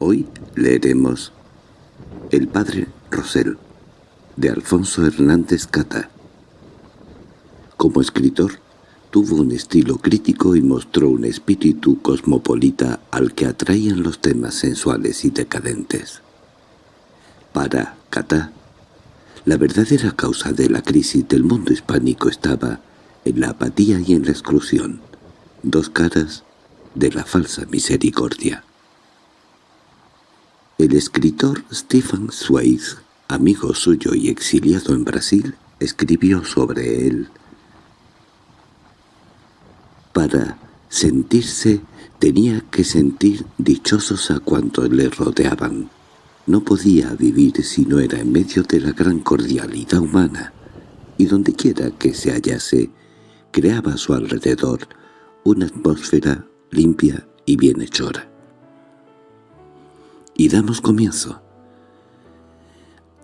Hoy leeremos El padre Rosell, de Alfonso Hernández Cata. Como escritor, tuvo un estilo crítico y mostró un espíritu cosmopolita al que atraían los temas sensuales y decadentes. Para Cata, la verdadera causa de la crisis del mundo hispánico estaba en la apatía y en la exclusión, dos caras de la falsa misericordia. El escritor Stephen Zweig, amigo suyo y exiliado en Brasil, escribió sobre él. Para sentirse tenía que sentir dichosos a cuantos le rodeaban. No podía vivir si no era en medio de la gran cordialidad humana, y dondequiera que se hallase, creaba a su alrededor una atmósfera limpia y bienhechora. Y damos comienzo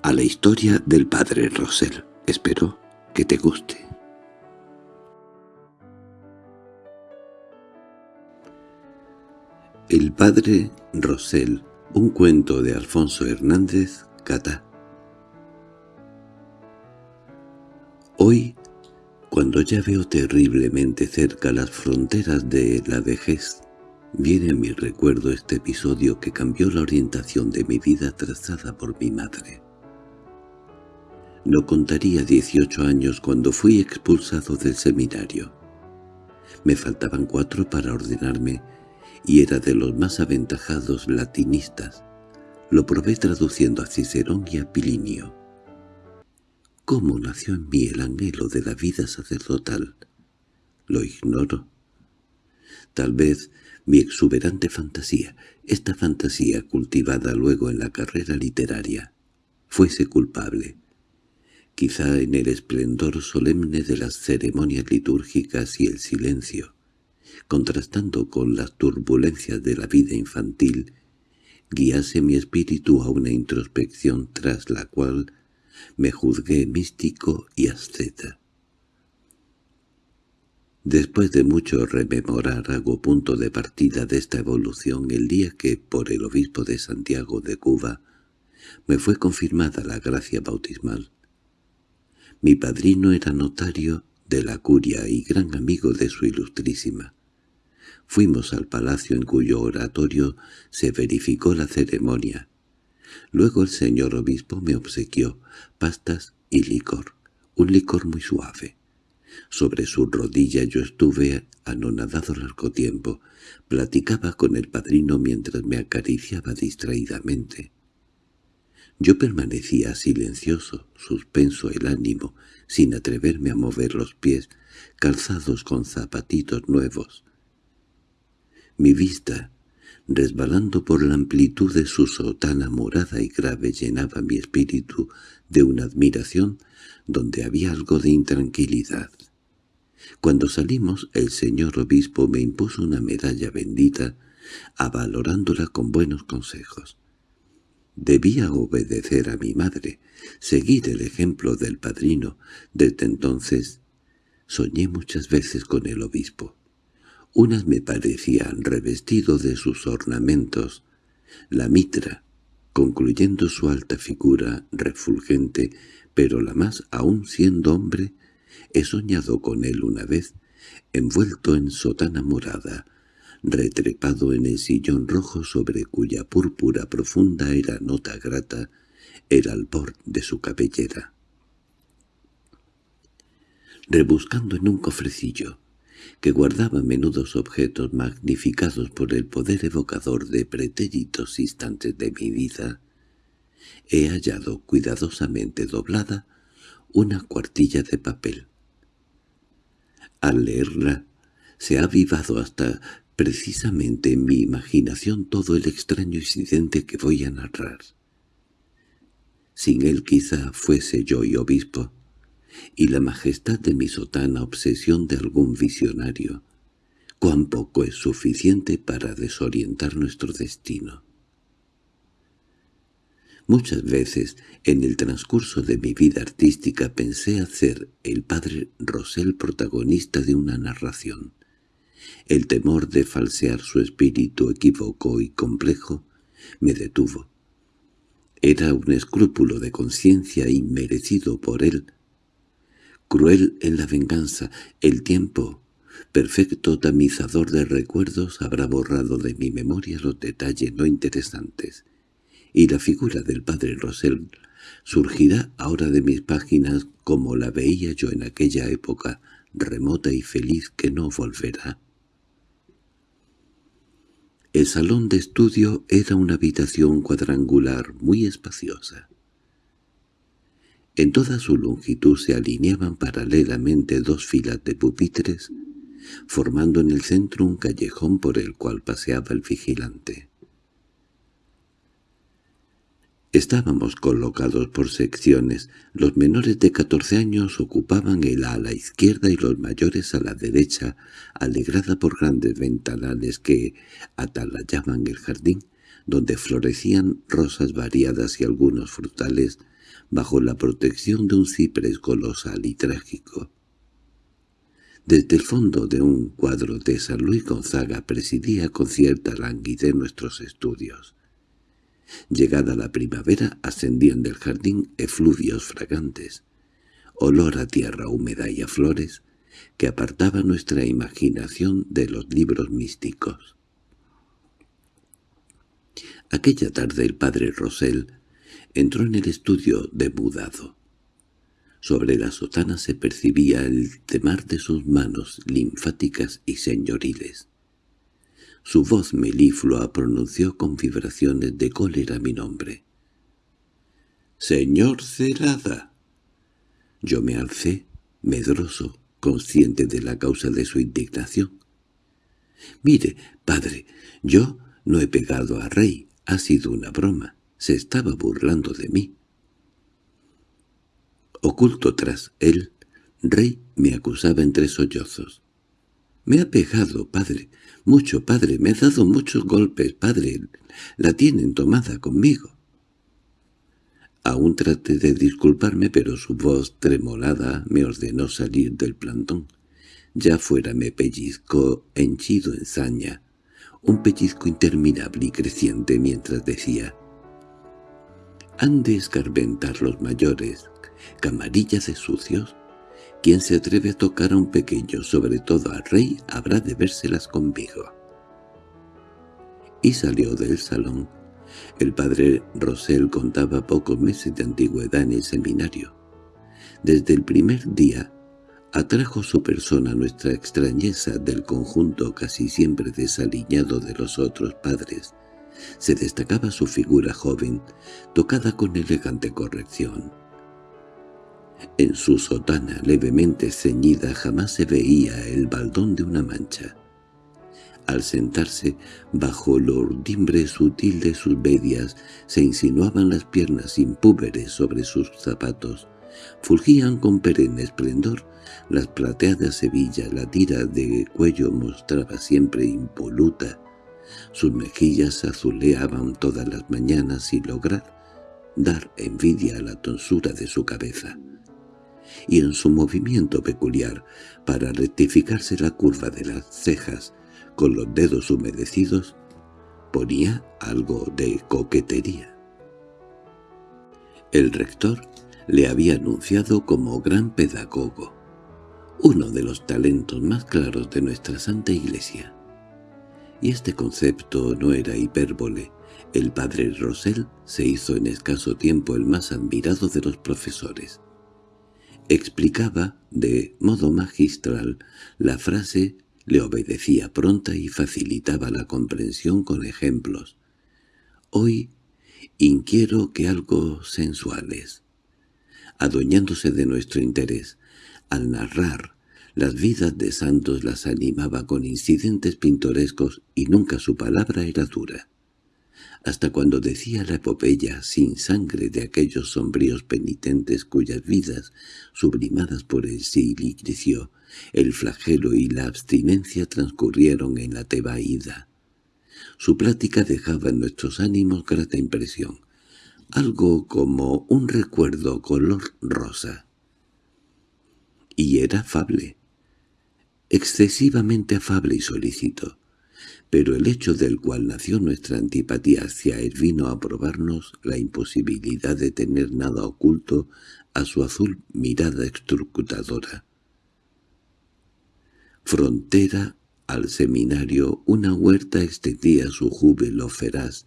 a la historia del padre Rosell. Espero que te guste. El padre Rosell, un cuento de Alfonso Hernández Cata. Hoy, cuando ya veo terriblemente cerca las fronteras de la vejez, Viene a mi recuerdo este episodio que cambió la orientación de mi vida trazada por mi madre. No contaría 18 años cuando fui expulsado del seminario. Me faltaban cuatro para ordenarme y era de los más aventajados latinistas. Lo probé traduciendo a Cicerón y a Pilinio. ¿Cómo nació en mí el anhelo de la vida sacerdotal? Lo ignoro. Tal vez mi exuberante fantasía, esta fantasía cultivada luego en la carrera literaria, fuese culpable. Quizá en el esplendor solemne de las ceremonias litúrgicas y el silencio, contrastando con las turbulencias de la vida infantil, guiase mi espíritu a una introspección tras la cual me juzgué místico y asceta. Después de mucho rememorar hago punto de partida de esta evolución el día que, por el obispo de Santiago de Cuba, me fue confirmada la gracia bautismal. Mi padrino era notario de la curia y gran amigo de su ilustrísima. Fuimos al palacio en cuyo oratorio se verificó la ceremonia. Luego el señor obispo me obsequió pastas y licor, un licor muy suave. Sobre su rodilla yo estuve anonadado largo tiempo. Platicaba con el padrino mientras me acariciaba distraídamente. Yo permanecía silencioso, suspenso el ánimo, sin atreverme a mover los pies, calzados con zapatitos nuevos. Mi vista, resbalando por la amplitud de su sotana morada y grave, llenaba mi espíritu de una admiración donde había algo de intranquilidad. Cuando salimos, el señor obispo me impuso una medalla bendita, avalorándola con buenos consejos. Debía obedecer a mi madre, seguir el ejemplo del padrino. Desde entonces soñé muchas veces con el obispo. Unas me parecían revestido de sus ornamentos, la mitra, concluyendo su alta figura refulgente, pero la más aún siendo hombre, He soñado con él una vez, envuelto en sotana morada, retrepado en el sillón rojo sobre cuya púrpura profunda era nota grata el albor de su cabellera. Rebuscando en un cofrecillo, que guardaba menudos objetos magnificados por el poder evocador de pretéritos instantes de mi vida, he hallado cuidadosamente doblada una cuartilla de papel. Al leerla, se ha avivado hasta precisamente en mi imaginación todo el extraño incidente que voy a narrar. Sin él quizá fuese yo y obispo, y la majestad de mi sotana obsesión de algún visionario, cuán poco es suficiente para desorientar nuestro destino. Muchas veces en el transcurso de mi vida artística pensé hacer el padre Rosell protagonista de una narración. El temor de falsear su espíritu equívoco y complejo Me detuvo. Era un escrúpulo de conciencia inmerecido por él. Cruel en la venganza, el tiempo, perfecto tamizador de recuerdos, habrá borrado de mi memoria los detalles no interesantes, y la figura del padre Rosell surgirá ahora de mis páginas como la veía yo en aquella época remota y feliz que no volverá. El salón de estudio era una habitación cuadrangular muy espaciosa. En toda su longitud se alineaban paralelamente dos filas de pupitres, formando en el centro un callejón por el cual paseaba el vigilante. Estábamos colocados por secciones. Los menores de catorce años ocupaban el a la izquierda y los mayores a la derecha, alegrada por grandes ventanales que atalayaban el jardín, donde florecían rosas variadas y algunos frutales bajo la protección de un ciprés colosal y trágico. Desde el fondo de un cuadro de San Luis Gonzaga presidía con cierta languidez nuestros estudios. Llegada la primavera ascendían del jardín efluvios fragantes, olor a tierra húmeda y a flores, que apartaba nuestra imaginación de los libros místicos. Aquella tarde el padre Rosell entró en el estudio de Budado. Sobre la sotana se percibía el temar de sus manos linfáticas y señoriles. Su voz meliflua pronunció con vibraciones de cólera mi nombre. —¡Señor Cerada! Yo me alcé, medroso, consciente de la causa de su indignación. —Mire, padre, yo no he pegado a Rey, ha sido una broma, se estaba burlando de mí. Oculto tras él, Rey me acusaba entre sollozos. —Me ha pegado, padre, mucho, padre, me ha dado muchos golpes, padre. La tienen tomada conmigo. Aún traté de disculparme, pero su voz tremolada me ordenó salir del plantón. Ya fuera me pellizcó henchido en saña, un pellizco interminable y creciente mientras decía «Han de escarbentar los mayores, camarillas de sucios, quien se atreve a tocar a un pequeño, sobre todo al rey, habrá de vérselas conmigo. Y salió del salón. El padre Rosell contaba pocos meses de antigüedad en el seminario. Desde el primer día atrajo su persona nuestra extrañeza del conjunto casi siempre desaliñado de los otros padres. Se destacaba su figura joven, tocada con elegante corrección. En su sotana levemente ceñida jamás se veía el baldón de una mancha. Al sentarse, bajo el ordimbre sutil de sus medias, se insinuaban las piernas impúberes sobre sus zapatos. Fulgían con perenne esplendor las plateadas hebillas, la tira de cuello mostraba siempre impoluta. Sus mejillas azuleaban todas las mañanas sin lograr dar envidia a la tonsura de su cabeza y en su movimiento peculiar para rectificarse la curva de las cejas con los dedos humedecidos, ponía algo de coquetería. El rector le había anunciado como gran pedagogo, uno de los talentos más claros de nuestra Santa Iglesia. Y este concepto no era hipérbole. El padre Rosell se hizo en escaso tiempo el más admirado de los profesores. Explicaba de modo magistral la frase, le obedecía pronta y facilitaba la comprensión con ejemplos. Hoy inquiero que algo sensuales. Adueñándose de nuestro interés, al narrar las vidas de santos las animaba con incidentes pintorescos y nunca su palabra era dura hasta cuando decía la epopeya sin sangre de aquellos sombríos penitentes cuyas vidas, sublimadas por el silicio, el flagelo y la abstinencia transcurrieron en la tebaída. Su plática dejaba en nuestros ánimos grata impresión, algo como un recuerdo color rosa. Y era afable, excesivamente afable y solícito. Pero el hecho del cual nació nuestra antipatía hacia él vino a probarnos la imposibilidad de tener nada oculto a su azul mirada extrocutadora. Frontera al seminario una huerta extendía su júbilo feraz,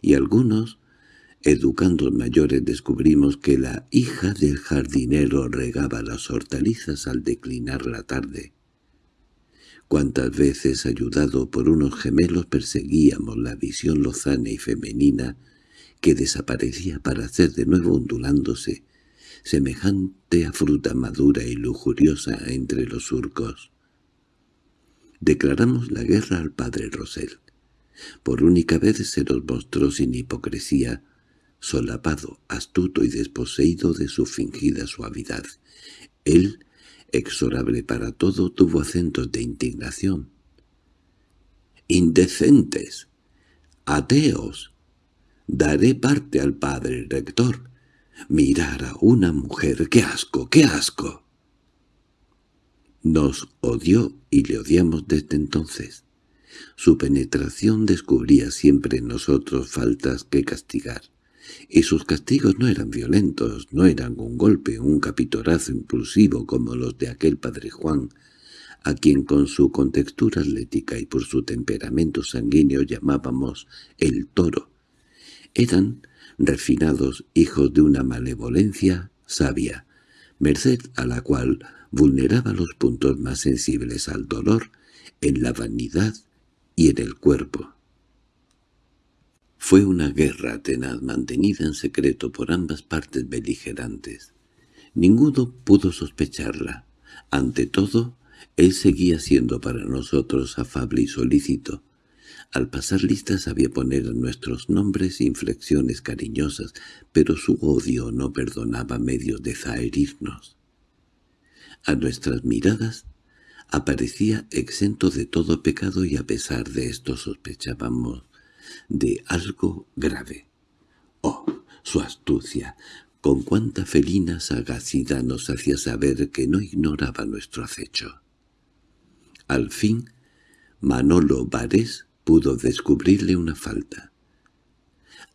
y algunos, educando mayores, descubrimos que la hija del jardinero regaba las hortalizas al declinar la tarde. Cuántas veces, ayudado por unos gemelos, perseguíamos la visión lozana y femenina que desaparecía para hacer de nuevo ondulándose, semejante a fruta madura y lujuriosa entre los surcos. Declaramos la guerra al padre Rosel. Por única vez se nos mostró sin hipocresía, solapado, astuto y desposeído de su fingida suavidad. Él exorable para todo, tuvo acentos de indignación. «¡Indecentes! ¡Ateos! Daré parte al padre rector. Mirar a una mujer, qué asco, qué asco». Nos odió y le odiamos desde entonces. Su penetración descubría siempre en nosotros faltas que castigar y sus castigos no eran violentos, no eran un golpe, un capitorazo impulsivo como los de aquel padre Juan, a quien con su contextura atlética y por su temperamento sanguíneo llamábamos el toro. Eran refinados hijos de una malevolencia sabia, merced a la cual vulneraba los puntos más sensibles al dolor en la vanidad y en el cuerpo. Fue una guerra tenaz mantenida en secreto por ambas partes beligerantes. Ninguno pudo sospecharla. Ante todo, él seguía siendo para nosotros afable y solícito. Al pasar listas sabía poner en nuestros nombres inflexiones cariñosas, pero su odio no perdonaba medios de zaherirnos. A nuestras miradas aparecía exento de todo pecado y a pesar de esto sospechábamos de algo grave. ¡Oh, su astucia! Con cuánta felina sagacidad nos hacía saber que no ignoraba nuestro acecho. Al fin, Manolo Vares pudo descubrirle una falta.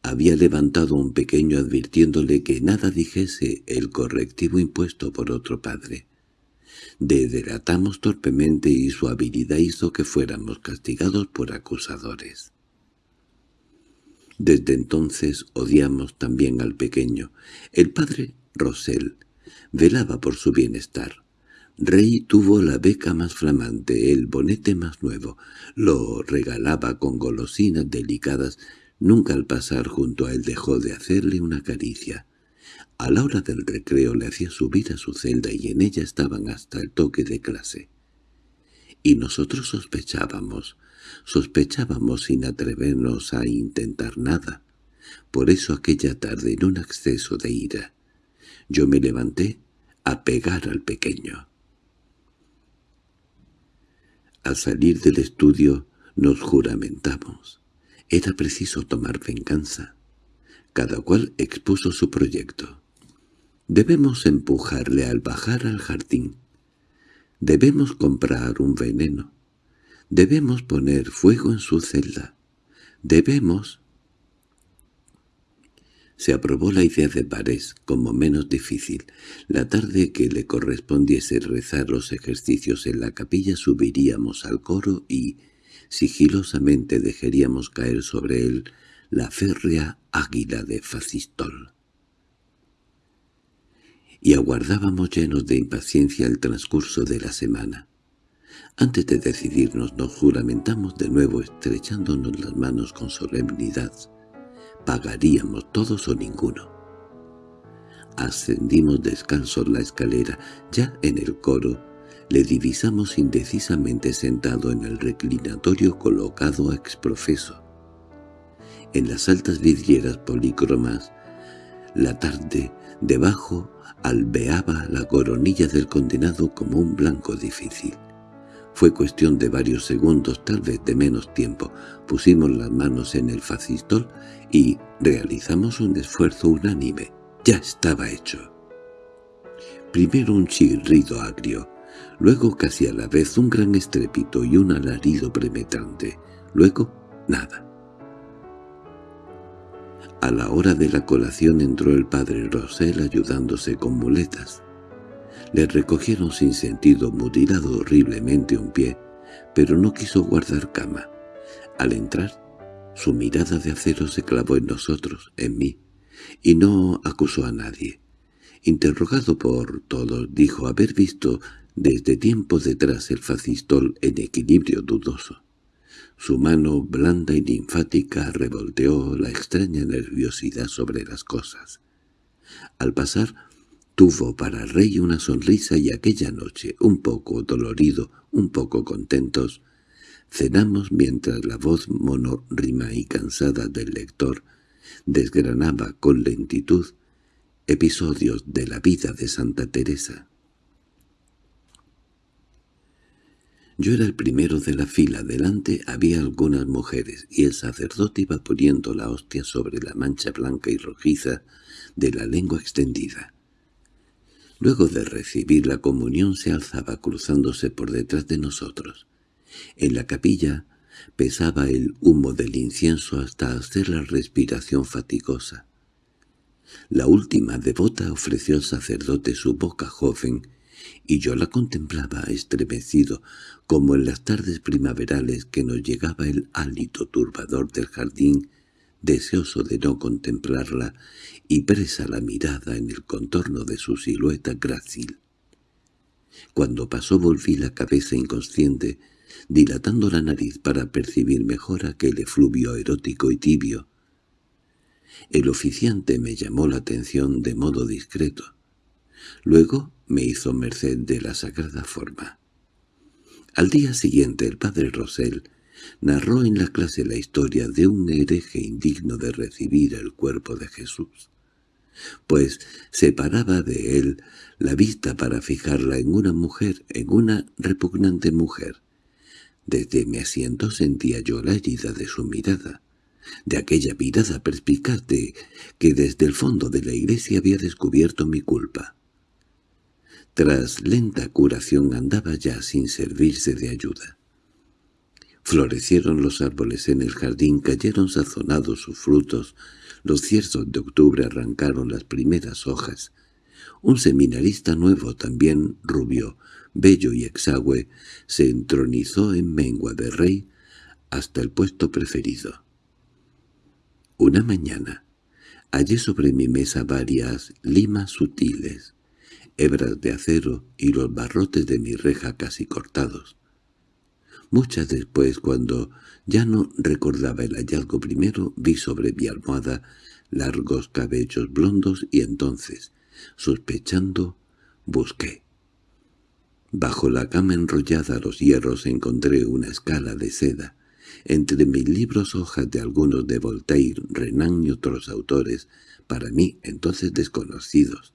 Había levantado un pequeño advirtiéndole que nada dijese el correctivo impuesto por otro padre. Dedelatamos torpemente y su habilidad hizo que fuéramos castigados por acusadores. Desde entonces odiamos también al pequeño. El padre Rosell velaba por su bienestar. Rey tuvo la beca más flamante, el bonete más nuevo. Lo regalaba con golosinas delicadas. Nunca al pasar junto a él dejó de hacerle una caricia. A la hora del recreo le hacía subir a su celda y en ella estaban hasta el toque de clase. Y nosotros sospechábamos, Sospechábamos sin atrevernos a intentar nada. Por eso aquella tarde, en un acceso de ira, yo me levanté a pegar al pequeño. Al salir del estudio nos juramentamos. Era preciso tomar venganza. Cada cual expuso su proyecto. Debemos empujarle al bajar al jardín. Debemos comprar un veneno. Debemos poner fuego en su celda. Debemos... Se aprobó la idea de Barés como menos difícil. La tarde que le correspondiese rezar los ejercicios en la capilla subiríamos al coro y, sigilosamente dejaríamos caer sobre él la férrea águila de Facistol. Y aguardábamos llenos de impaciencia el transcurso de la semana. Antes de decidirnos nos juramentamos de nuevo estrechándonos las manos con solemnidad. Pagaríamos todos o ninguno. Ascendimos descalzos la escalera. Ya en el coro le divisamos indecisamente sentado en el reclinatorio colocado a exprofeso. En las altas vidrieras polícromas, la tarde debajo albeaba la coronilla del condenado como un blanco difícil. Fue cuestión de varios segundos, tal vez de menos tiempo. Pusimos las manos en el facistol y realizamos un esfuerzo unánime. Ya estaba hecho. Primero un chirrido agrio, luego casi a la vez un gran estrépito y un alarido penetrante. Luego, nada. A la hora de la colación entró el padre Rosel ayudándose con muletas. Le recogieron sin sentido, mutilado horriblemente un pie, pero no quiso guardar cama. Al entrar, su mirada de acero se clavó en nosotros, en mí, y no acusó a nadie. Interrogado por todos, dijo haber visto desde tiempo detrás el facistol en equilibrio dudoso. Su mano blanda y linfática revolteó la extraña nerviosidad sobre las cosas. Al pasar, tuvo para rey una sonrisa y aquella noche, un poco dolorido, un poco contentos, cenamos mientras la voz monorrima y cansada del lector desgranaba con lentitud episodios de la vida de Santa Teresa. Yo era el primero de la fila, delante había algunas mujeres, y el sacerdote iba poniendo la hostia sobre la mancha blanca y rojiza de la lengua extendida. Luego de recibir la comunión se alzaba cruzándose por detrás de nosotros. En la capilla pesaba el humo del incienso hasta hacer la respiración fatigosa. La última devota ofreció al sacerdote su boca joven y yo la contemplaba estremecido, como en las tardes primaverales que nos llegaba el hálito turbador del jardín, deseoso de no contemplarla y presa la mirada en el contorno de su silueta grácil. Cuando pasó volví la cabeza inconsciente, dilatando la nariz para percibir mejor aquel efluvio erótico y tibio. El oficiante me llamó la atención de modo discreto. Luego me hizo merced de la sagrada forma. Al día siguiente el padre Rosell narró en la clase la historia de un hereje indigno de recibir el cuerpo de Jesús, pues separaba de él la vista para fijarla en una mujer, en una repugnante mujer. Desde mi asiento sentía yo la herida de su mirada, de aquella mirada perspicaz de que desde el fondo de la iglesia había descubierto mi culpa. Tras lenta curación andaba ya sin servirse de ayuda. Florecieron los árboles en el jardín, cayeron sazonados sus frutos, los cierzos de octubre arrancaron las primeras hojas. Un seminarista nuevo, también rubio, bello y exagüe, se entronizó en mengua de rey hasta el puesto preferido. Una mañana hallé sobre mi mesa varias limas sutiles, hebras de acero y los barrotes de mi reja casi cortados. Muchas después, cuando ya no recordaba el hallazgo primero, vi sobre mi almohada largos cabellos blondos y entonces, sospechando, busqué. Bajo la cama enrollada a los hierros encontré una escala de seda. Entre mis libros hojas de algunos de Voltaire, Renan y otros autores, para mí entonces desconocidos.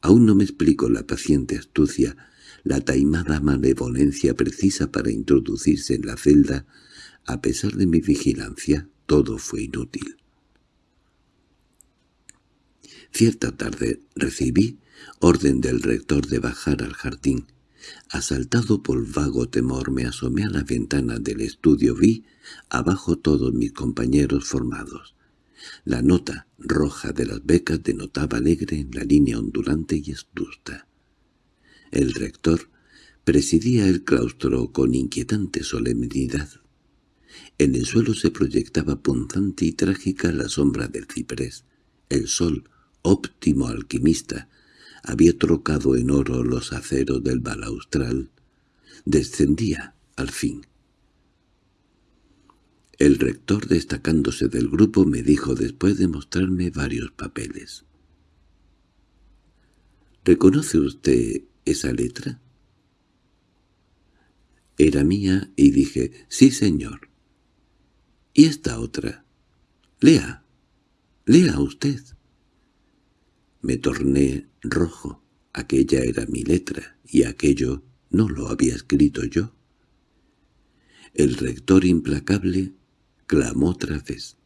Aún no me explico la paciente astucia, la taimada malevolencia precisa para introducirse en la celda. A pesar de mi vigilancia, todo fue inútil. Cierta tarde recibí orden del rector de bajar al jardín. Asaltado por vago temor me asomé a la ventana del estudio vi abajo todos mis compañeros formados. La nota roja de las becas denotaba alegre en la línea ondulante y astuta. El rector presidía el claustro con inquietante solemnidad. En el suelo se proyectaba punzante y trágica la sombra del ciprés. El sol, óptimo alquimista, había trocado en oro los aceros del balaustral. Descendía, al fin. El rector, destacándose del grupo, me dijo después de mostrarme varios papeles. —¿Reconoce usted esa letra? Era mía y dije, «Sí, señor». —¿Y esta otra? —Lea, lea usted. Me torné rojo. Aquella era mi letra, y aquello no lo había escrito yo. El rector implacable clamó otra vez.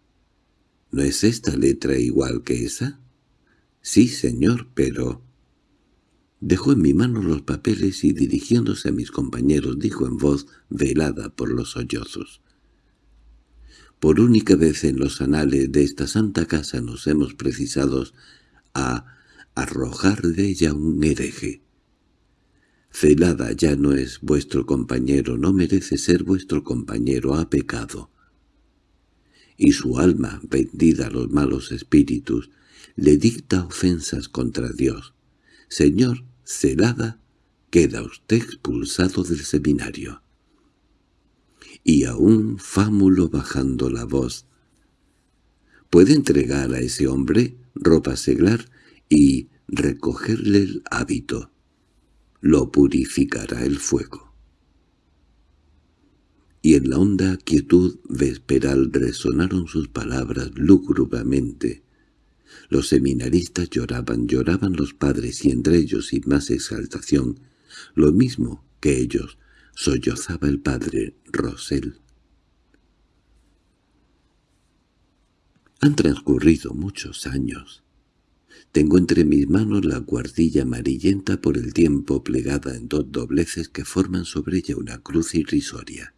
—¿No es esta letra igual que esa? —Sí, señor, pero... Dejó en mi mano los papeles y dirigiéndose a mis compañeros dijo en voz velada por los sollozos. Por única vez en los anales de esta santa casa nos hemos precisado a arrojar de ella un hereje. Celada ya no es vuestro compañero, no merece ser vuestro compañero, ha pecado. Y su alma, vendida a los malos espíritus, le dicta ofensas contra Dios. Señor, Celada, queda usted expulsado del seminario y aún Fámulo bajando la voz. Puede entregar a ese hombre ropa seglar y recogerle el hábito. Lo purificará el fuego. Y en la honda quietud vesperal resonaron sus palabras lúgubremente. Los seminaristas lloraban, lloraban los padres y entre ellos sin más exaltación, lo mismo que ellos, sollozaba el padre Rosel. Han transcurrido muchos años. Tengo entre mis manos la guardilla amarillenta por el tiempo plegada en dos dobleces que forman sobre ella una cruz irrisoria.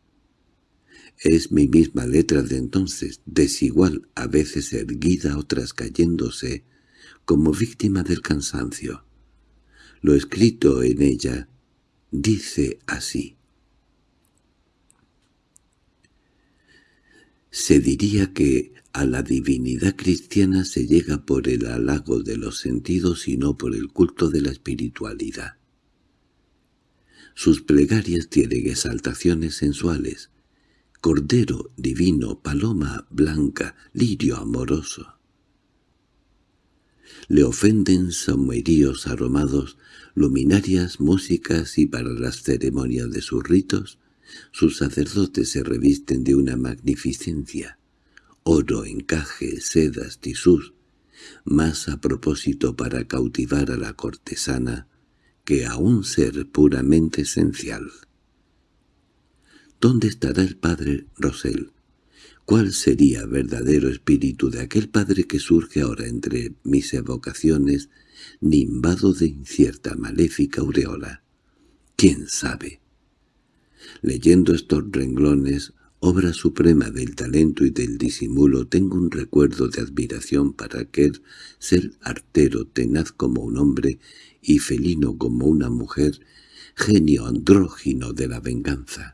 Es mi misma letra de entonces, desigual, a veces erguida, otras cayéndose, como víctima del cansancio. Lo escrito en ella dice así. Se diría que a la divinidad cristiana se llega por el halago de los sentidos y no por el culto de la espiritualidad. Sus plegarias tienen exaltaciones sensuales, cordero divino, paloma blanca, lirio amoroso. Le ofenden someríos aromados, luminarias, músicas y para las ceremonias de sus ritos, sus sacerdotes se revisten de una magnificencia, oro, encaje, sedas, tisús, más a propósito para cautivar a la cortesana que a un ser puramente esencial. ¿Dónde estará el padre Rosel? ¿Cuál sería verdadero espíritu de aquel padre que surge ahora entre mis evocaciones, nimbado de incierta maléfica aureola? ¿Quién sabe? Leyendo estos renglones, obra suprema del talento y del disimulo, tengo un recuerdo de admiración para aquel ser artero, tenaz como un hombre y felino como una mujer, genio andrógino de la venganza.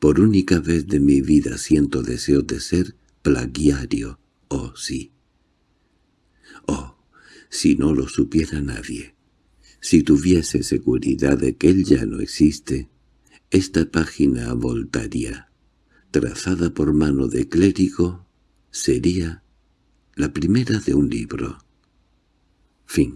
Por única vez de mi vida siento deseo de ser plagiario, oh sí. Oh, si no lo supiera nadie. Si tuviese seguridad de que él ya no existe, esta página voltaría, trazada por mano de clérigo, sería la primera de un libro. Fin